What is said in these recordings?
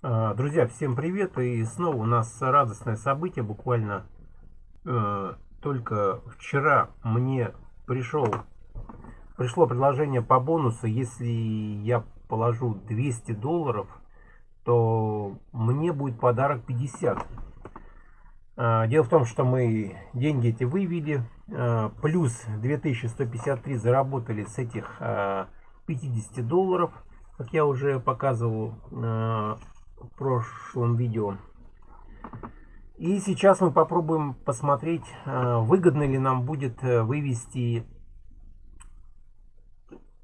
А, друзья, всем привет! И снова у нас радостное событие. Буквально э, только вчера мне пришел, пришло предложение по бонусу. Если я положу 200 долларов, то мне будет подарок 50. А, дело в том, что мы деньги эти вывели. А, плюс 2153 заработали с этих 50 долларов. Как я уже показывал в прошлом видео. И сейчас мы попробуем посмотреть, э, выгодно ли нам будет э, вывести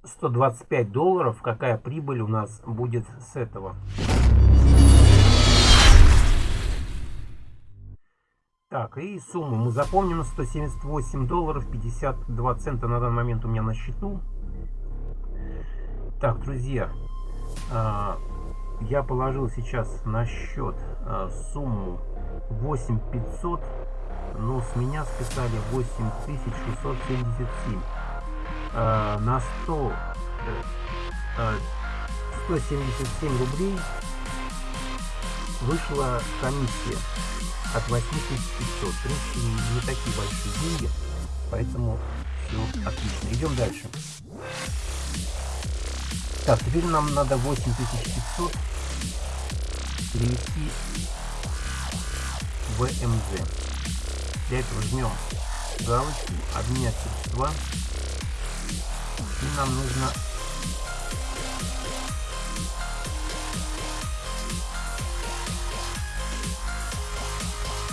125 долларов, какая прибыль у нас будет с этого. Так, и сумму мы запомним 178 долларов 52 цента на данный момент у меня на счету. Так, друзья, а, я положил сейчас на счет э, сумму 8500 но с меня списали 8677 э, на 100 э, 177 рублей вышла комиссия от 8500 в принципе не такие большие деньги поэтому все отлично. Идем дальше. Так, теперь нам надо 8500 перевести в МЗ. Для этого жмем галочку, обменять средства. И нам нужно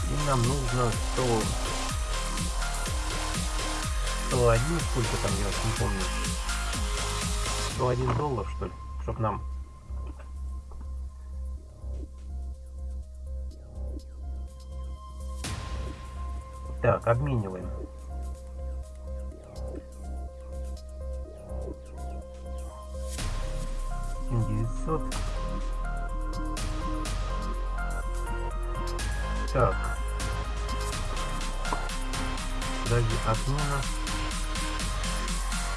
и нам нужно 100 101 сколько там я не помню 101 доллар, что ли, чтоб нам Так, обмениваем. девятьсот. Так. Даже отмена.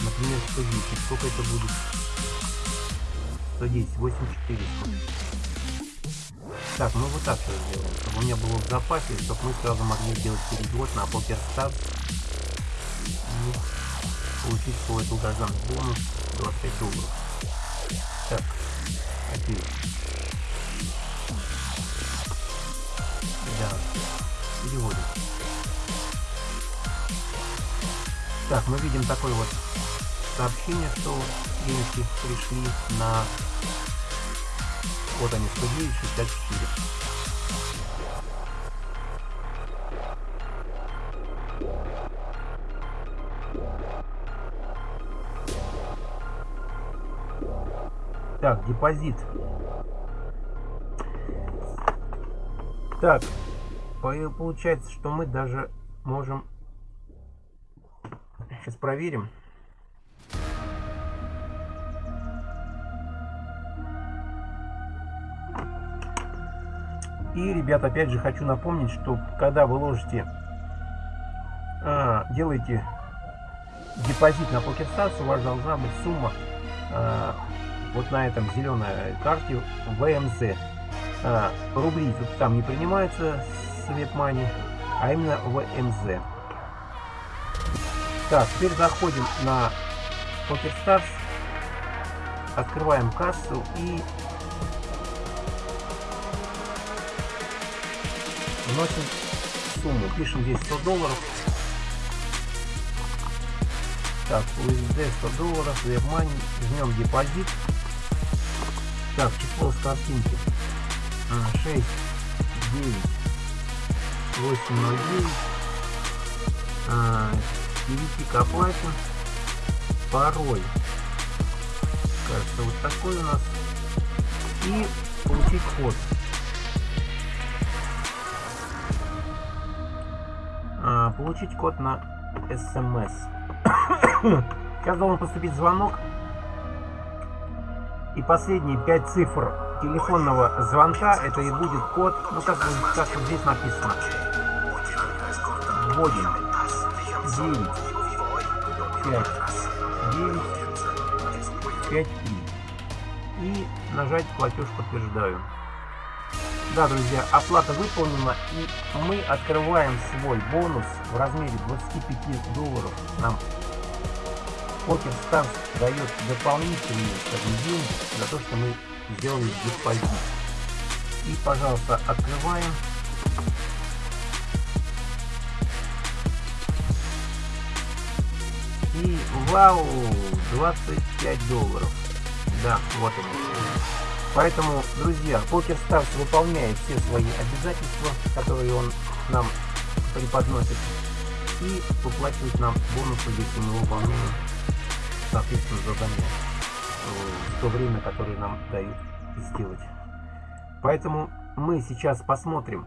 Например, 110. Сколько это будет? 110, 8400. Так, ну вот так сейчас сделаем, чтобы у меня было в запасе, чтобы мы сразу могли сделать перевод на PokerStars и получить свой долгожданный бонус 25 долларов. Так, окей. Да, переводим. Так, мы видим такой вот сообщение, что денежки пришли на... Вот они, 109.64. Так, депозит. Так, получается, что мы даже можем... Сейчас проверим. И, ребят, опять же хочу напомнить, что когда вы ложите, а, делаете депозит на PokerStars, у вас должна быть сумма а, вот на этом зеленой карте VMZ. А, рубли тут там не принимаются с WebMoney, а именно VMZ. Так, теперь заходим на PokerStars, открываем кассу и вносим сумму. Пишем здесь 100 долларов. Так, USD 100 долларов, WebMoney, жмем депозит. Так, число с картинки 6, 9, 8, 0, 9. А, перейти к оплате. Пароль. Кажется, вот такой у нас. И получить код. Получить код на смс. Сейчас должен поступить звонок. И последние пять цифр телефонного звонка, это и будет код, ну как, как здесь написано. Вводим 9, 5, 9, 5, 3. И нажать платеж подтверждаю. Да, друзья, оплата выполнена и мы открываем свой бонус в размере 25 долларов. Нам Покер Stars дает дополнительные деньги за то, что мы сделали депозит. И, пожалуйста, открываем. И вау, 25 долларов. Да, вот они. Поэтому, друзья, Покер Stars выполняет все свои обязательства, которые он нам преподносит, и выплачивает нам бонусы, если мы выполняем, соответственно, задания в то время, которое нам дают сделать. Поэтому мы сейчас посмотрим,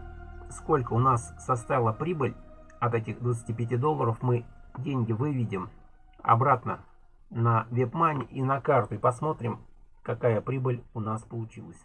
сколько у нас составила прибыль от этих 25 долларов. Мы деньги выведем обратно на WebMoney и на карту и посмотрим, какая прибыль у нас получилась.